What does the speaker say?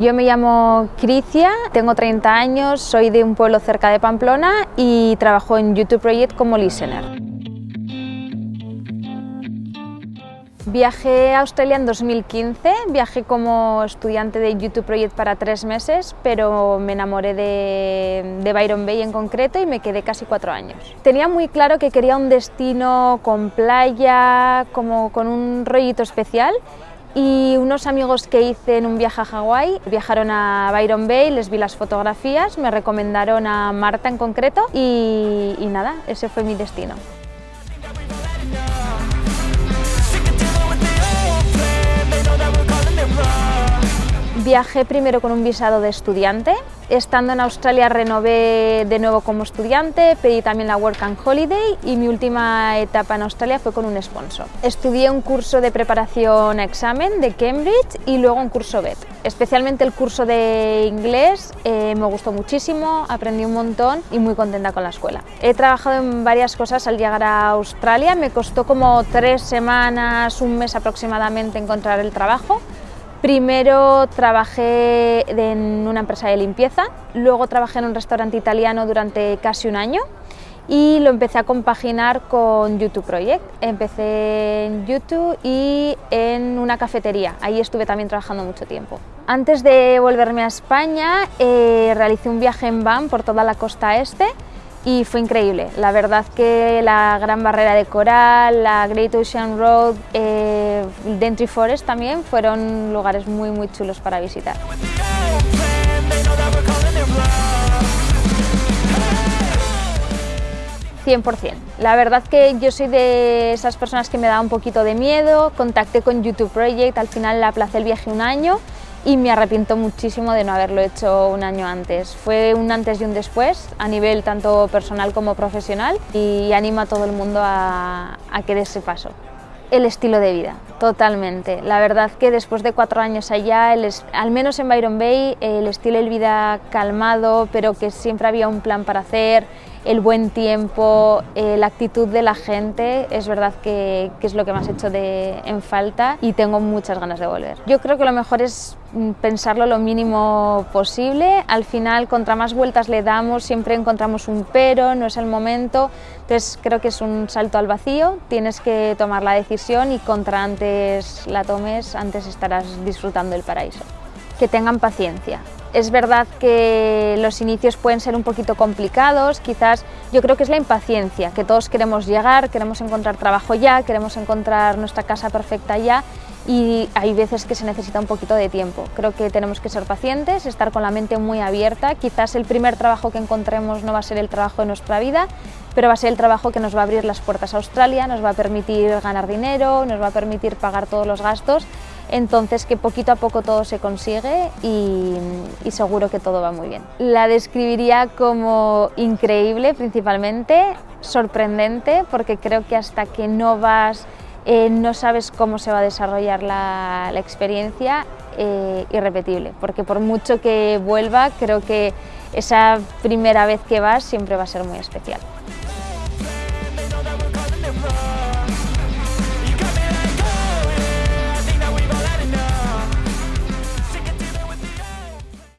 Yo me llamo Cricia, tengo 30 años, soy de un pueblo cerca de Pamplona y trabajo en YouTube Project como listener. Viajé a Australia en 2015, viajé como estudiante de YouTube Project para tres meses, pero me enamoré de, de, Byron Bay en concreto y me quedé casi cuatro años. Tenía muy claro que quería un destino con playa, como con un rollito especial y unos amigos que hice en un viaje a Hawái viajaron a Byron Bay, les vi las fotografías, me recomendaron a Marta en concreto y, y nada, ese fue mi destino. Viajé primero con un visado de estudiante, estando en Australia renové de nuevo como estudiante, pedí también la Work and Holiday y mi última etapa en Australia fue con un sponsor. Estudié un curso de preparación a examen de Cambridge y luego un curso BET. Especialmente el curso de inglés eh, me gustó muchísimo, aprendí un montón y muy contenta con la escuela. He trabajado en varias cosas al llegar a Australia, me costó como tres semanas, un mes aproximadamente encontrar el trabajo, Primero trabajé en una empresa de limpieza, luego trabajé en un restaurante italiano durante casi un año y lo empecé a compaginar con YouTube Project. Empecé en YouTube y en una cafetería, ahí estuve también trabajando mucho tiempo. Antes de volverme a España eh, realicé un viaje en van por toda la costa este y fue increíble. La verdad que la Gran Barrera de Coral, la Great Ocean Road, eh, Dentry Forest también fueron lugares muy muy chulos para visitar. ...100%. La verdad que yo soy de esas personas que me da un poquito de miedo, contacté con YouTube Project, al final aplacé el viaje un año y me arrepiento muchísimo de no haberlo hecho un año antes. Fue un antes y un después a nivel tanto personal como profesional y animo a todo el mundo a, que dé ese paso. El estilo de vida, totalmente. La verdad que después de cuatro años allá, al menos en Byron Bay, el estilo de vida calmado, pero que siempre había un plan para hacer, el buen tiempo, eh, la actitud de la gente, es verdad que, que, es lo que me has hecho de, en falta y tengo muchas ganas de volver. Yo creo que lo mejor es mm, pensarlo lo mínimo posible, al final contra más vueltas le damos siempre encontramos un pero, no es el momento, entonces creo que es un salto al vacío, tienes que tomar la decisión y contra antes la tomes, antes estarás disfrutando el paraíso. Que tengan paciencia, es verdad que los inicios pueden ser un poquito complicados, quizás yo creo que es la impaciencia, que todos queremos llegar, queremos encontrar trabajo ya, queremos encontrar nuestra casa perfecta ya y hay veces que se necesita un poquito de tiempo. Creo que tenemos que ser pacientes, estar con la mente muy abierta, quizás el primer trabajo que encontremos no va a ser el trabajo de nuestra vida, pero va a ser el trabajo que nos va a abrir las puertas a Australia, nos va a permitir ganar dinero, nos va a permitir pagar todos los gastos entonces que poquito a poco todo se consigue y, seguro que todo va muy bien. La describiría como increíble principalmente, sorprendente, porque creo que hasta que no vas, eh, no sabes cómo se va a desarrollar la, experiencia, eh, irrepetible, porque por mucho que vuelva, creo que esa primera vez que vas siempre va a ser muy especial.